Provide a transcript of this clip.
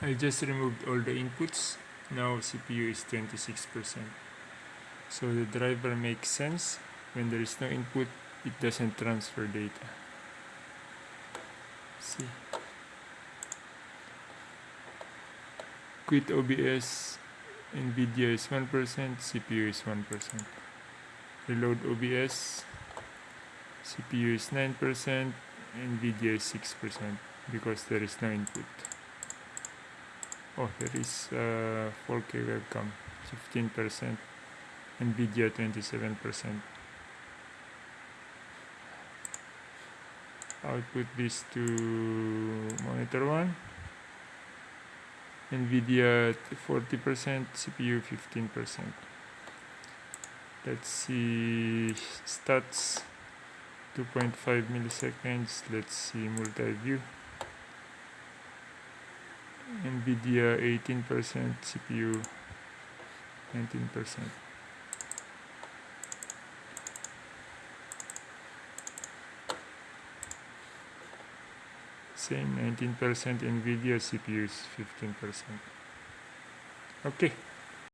I just removed all the inputs. Now CPU is 26% so the driver makes sense. When there is no input it doesn't transfer data. See. Quit OBS NVIDIA is 1% CPU is 1% reload OBS CPU is 9% NVIDIA is 6% because there is no input oh there is uh, 4K webcam 15% NVIDIA 27% output this to monitor 1 NVIDIA 40% CPU 15% let's see stats 2.5 milliseconds. Let's see multi-view NVIDIA 18% CPU 19% same 19% NVIDIA CPUs 15% okay